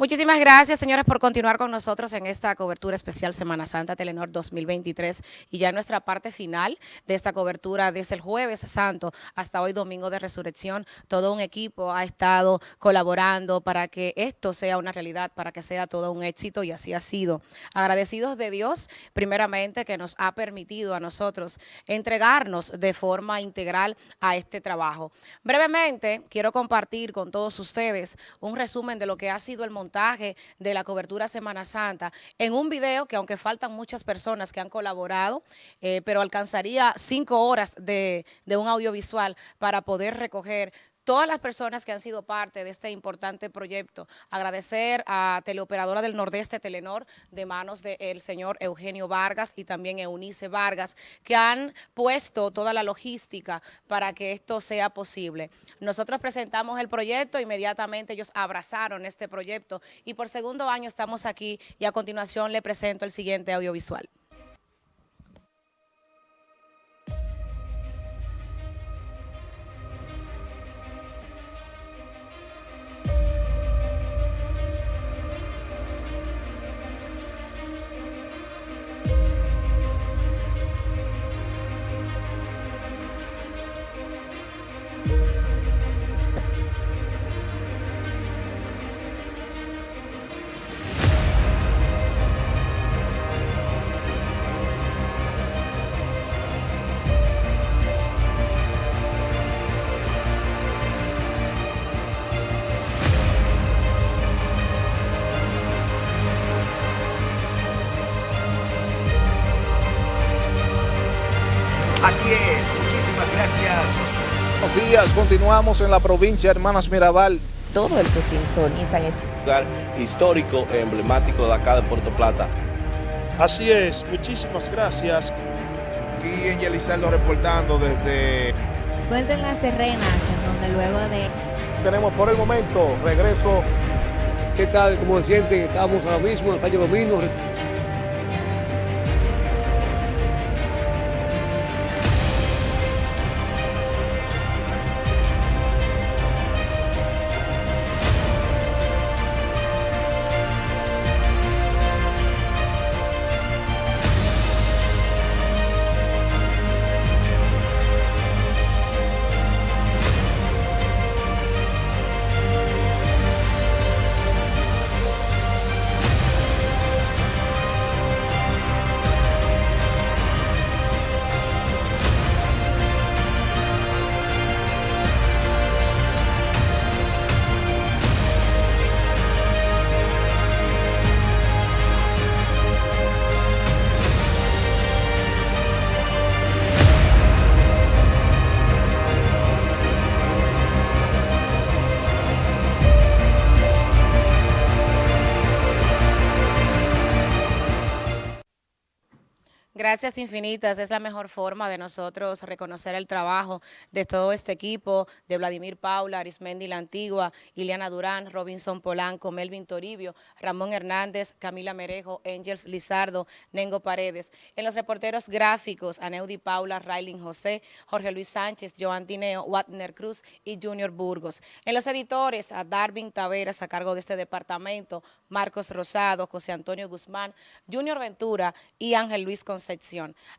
Muchísimas gracias, señores, por continuar con nosotros en esta cobertura especial Semana Santa Telenor 2023 y ya nuestra parte final de esta cobertura desde el jueves santo hasta hoy domingo de resurrección. Todo un equipo ha estado colaborando para que esto sea una realidad, para que sea todo un éxito y así ha sido. Agradecidos de Dios, primeramente, que nos ha permitido a nosotros entregarnos de forma integral a este trabajo. Brevemente, quiero compartir con todos ustedes un resumen de lo que ha sido el montaje de la cobertura Semana Santa en un video que aunque faltan muchas personas que han colaborado, eh, pero alcanzaría cinco horas de, de un audiovisual para poder recoger todas las personas que han sido parte de este importante proyecto. Agradecer a Teleoperadora del Nordeste, Telenor, de manos del señor Eugenio Vargas y también Eunice Vargas, que han puesto toda la logística para que esto sea posible. Nosotros presentamos el proyecto, inmediatamente ellos abrazaron este proyecto y por segundo año estamos aquí y a continuación le presento el siguiente audiovisual. Días, continuamos en la provincia Hermanas Mirabal. Todo el que sintoniza en este lugar histórico, emblemático de acá de Puerto Plata. Así es, muchísimas gracias. Aquí en Yelizardo reportando desde... Cuenten las terrenas, en donde luego de... Tenemos por el momento regreso. ¿Qué tal? ¿Cómo se sienten? Estamos ahora mismo en la calle Domino. Gracias infinitas, es la mejor forma de nosotros reconocer el trabajo de todo este equipo, de Vladimir Paula, Arismendi La Antigua, Ileana Durán, Robinson Polanco, Melvin Toribio, Ramón Hernández, Camila Merejo, Angels Lizardo, Nengo Paredes. En los reporteros gráficos, Aneudi Paula, Raylin José, Jorge Luis Sánchez, Joan Tineo, Watner Cruz y Junior Burgos. En los editores, a Darwin Taveras a cargo de este departamento, Marcos Rosado, José Antonio Guzmán, Junior Ventura y Ángel Luis Concepción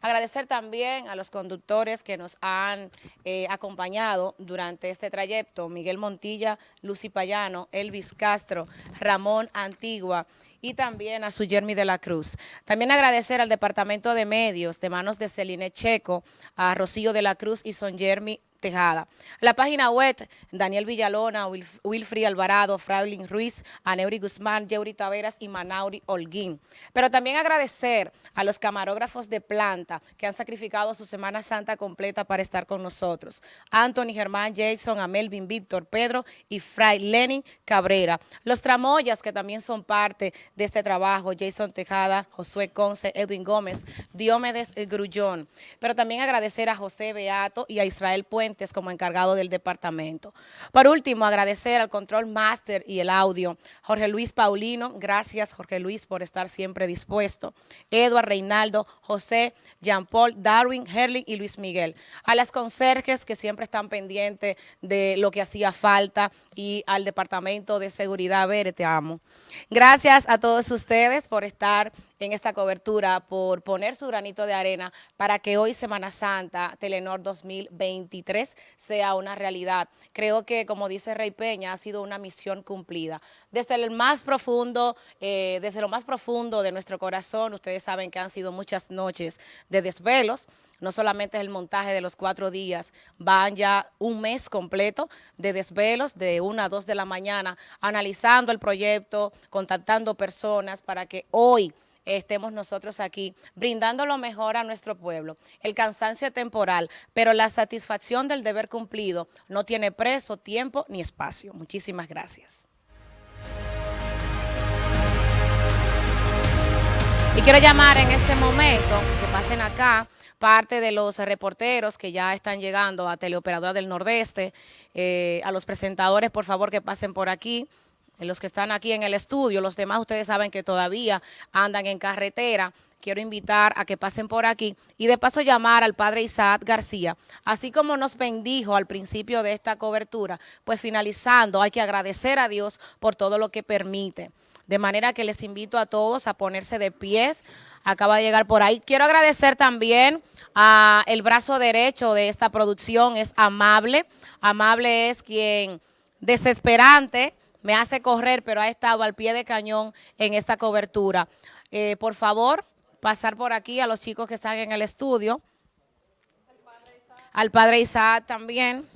Agradecer también a los conductores que nos han eh, acompañado durante este trayecto, Miguel Montilla, Lucy Payano, Elvis Castro, Ramón Antigua y también a su Jeremy de la Cruz. También agradecer al Departamento de Medios de manos de Celine Checo, a Rocío de la Cruz y Son Jeremy Tejada. La página web, Daniel Villalona, Wilfri Alvarado, Fraulin Ruiz, Aneuri Guzmán, Yeuri Taveras y Manauri Holguín. Pero también agradecer a los camarógrafos de planta que han sacrificado su Semana Santa completa para estar con nosotros. Anthony, Germán, Jason, Amelvin, Víctor, Pedro y Fray Lenin Cabrera. Los tramoyas que también son parte de este trabajo, Jason Tejada, Josué Conce, Edwin Gómez, Diomedes Grullón. Pero también agradecer a José Beato y a Israel Puente como encargado del departamento. Por último, agradecer al Control Master y el audio, Jorge Luis Paulino, gracias Jorge Luis por estar siempre dispuesto, Eduard Reinaldo, José, Jean Paul, Darwin, Herling y Luis Miguel. A las conserjes que siempre están pendientes de lo que hacía falta y al Departamento de Seguridad. Ver, te amo. Gracias a todos ustedes por estar en esta cobertura, por poner su granito de arena para que hoy Semana Santa, Telenor 2023, sea una realidad. Creo que, como dice Rey Peña, ha sido una misión cumplida. Desde el más profundo, eh, desde lo más profundo de nuestro corazón, ustedes saben que han sido muchas noches de desvelos, no solamente es el montaje de los cuatro días, van ya un mes completo de desvelos de una a dos de la mañana, analizando el proyecto, contactando personas para que hoy estemos nosotros aquí brindando lo mejor a nuestro pueblo. El cansancio temporal, pero la satisfacción del deber cumplido no tiene preso, tiempo ni espacio. Muchísimas gracias. Y quiero llamar en este momento, que pasen acá, parte de los reporteros que ya están llegando a Teleoperadora del Nordeste, eh, a los presentadores, por favor, que pasen por aquí los que están aquí en el estudio, los demás ustedes saben que todavía andan en carretera, quiero invitar a que pasen por aquí y de paso llamar al padre Isaac García, así como nos bendijo al principio de esta cobertura, pues finalizando hay que agradecer a Dios por todo lo que permite. De manera que les invito a todos a ponerse de pies, acaba de llegar por ahí. Quiero agradecer también a el brazo derecho de esta producción, es Amable. Amable es quien desesperante me hace correr, pero ha estado al pie de cañón en esta cobertura. Eh, por favor, pasar por aquí a los chicos que están en el estudio. Al padre Isaac también.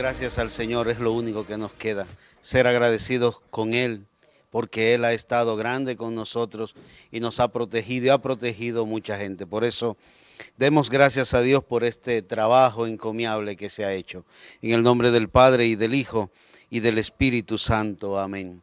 Gracias al Señor, es lo único que nos queda. Ser agradecidos con Él, porque Él ha estado grande con nosotros y nos ha protegido y ha protegido mucha gente. Por eso, demos gracias a Dios por este trabajo encomiable que se ha hecho. En el nombre del Padre y del Hijo y del Espíritu Santo. Amén.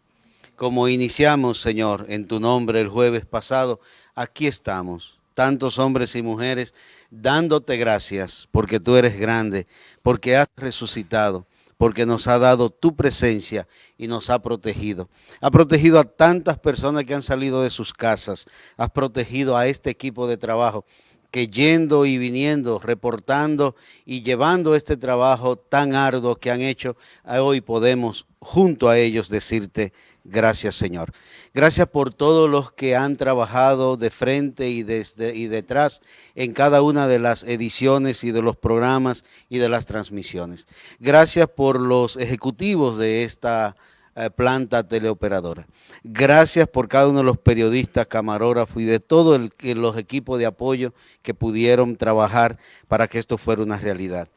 Como iniciamos, Señor, en tu nombre el jueves pasado, aquí estamos, tantos hombres y mujeres dándote gracias porque tú eres grande, porque has resucitado, porque nos ha dado tu presencia y nos ha protegido. Ha protegido a tantas personas que han salido de sus casas, has protegido a este equipo de trabajo que yendo y viniendo, reportando y llevando este trabajo tan arduo que han hecho, hoy podemos junto a ellos decirte gracias Señor. Gracias por todos los que han trabajado de frente y, desde, y detrás en cada una de las ediciones y de los programas y de las transmisiones. Gracias por los ejecutivos de esta eh, planta teleoperadora. Gracias por cada uno de los periodistas, camarógrafos y de todos los equipos de apoyo que pudieron trabajar para que esto fuera una realidad.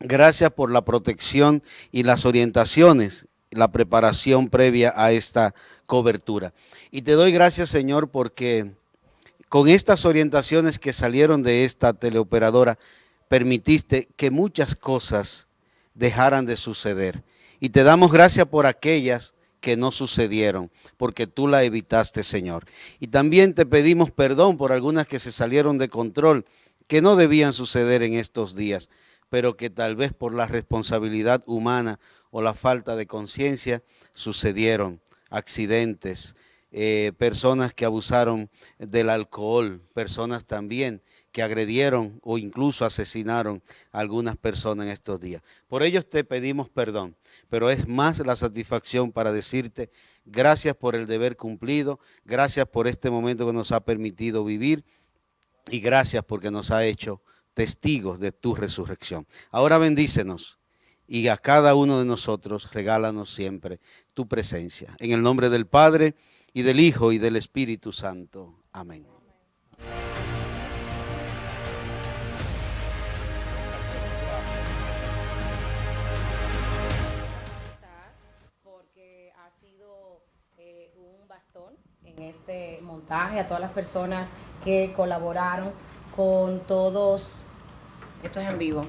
Gracias por la protección y las orientaciones, la preparación previa a esta cobertura. Y te doy gracias, Señor, porque con estas orientaciones que salieron de esta teleoperadora, permitiste que muchas cosas dejaran de suceder. Y te damos gracias por aquellas que no sucedieron, porque tú la evitaste, Señor. Y también te pedimos perdón por algunas que se salieron de control, que no debían suceder en estos días pero que tal vez por la responsabilidad humana o la falta de conciencia sucedieron accidentes, eh, personas que abusaron del alcohol, personas también que agredieron o incluso asesinaron a algunas personas en estos días. Por ellos te pedimos perdón, pero es más la satisfacción para decirte gracias por el deber cumplido, gracias por este momento que nos ha permitido vivir y gracias porque nos ha hecho testigos de tu resurrección. Ahora bendícenos y a cada uno de nosotros regálanos siempre tu presencia. En el nombre del Padre, y del Hijo, y del Espíritu Santo. Amén. Porque en este montaje, a todas las personas que colaboraron con todos, esto es en vivo,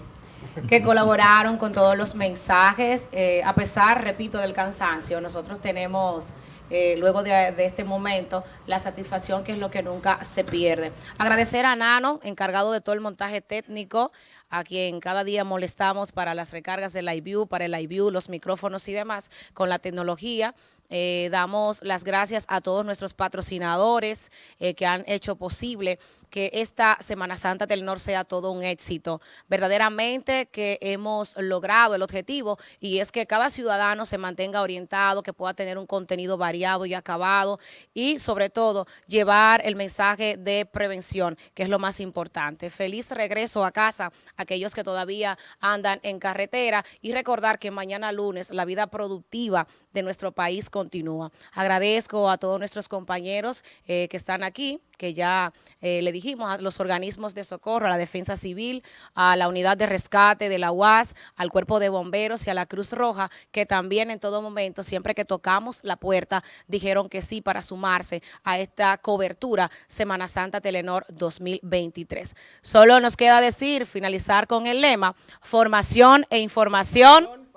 que colaboraron con todos los mensajes, eh, a pesar, repito, del cansancio. Nosotros tenemos, eh, luego de, de este momento, la satisfacción que es lo que nunca se pierde. Agradecer a Nano, encargado de todo el montaje técnico, a quien cada día molestamos para las recargas del iView, para el iView, los micrófonos y demás, con la tecnología. Eh, damos las gracias a todos nuestros patrocinadores eh, que han hecho posible que esta Semana Santa del Norte sea todo un éxito. Verdaderamente que hemos logrado el objetivo y es que cada ciudadano se mantenga orientado, que pueda tener un contenido variado y acabado y sobre todo llevar el mensaje de prevención, que es lo más importante. Feliz regreso a casa a aquellos que todavía andan en carretera y recordar que mañana lunes la vida productiva de nuestro país continúa. Agradezco a todos nuestros compañeros eh, que están aquí, que ya eh, le dijimos a los organismos de socorro, a la Defensa Civil, a la Unidad de Rescate de la UAS, al Cuerpo de Bomberos y a la Cruz Roja, que también en todo momento, siempre que tocamos la puerta, dijeron que sí para sumarse a esta cobertura Semana Santa Telenor 2023. Solo nos queda decir, finalizar con el lema, formación e información